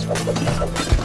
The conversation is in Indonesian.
Let's go.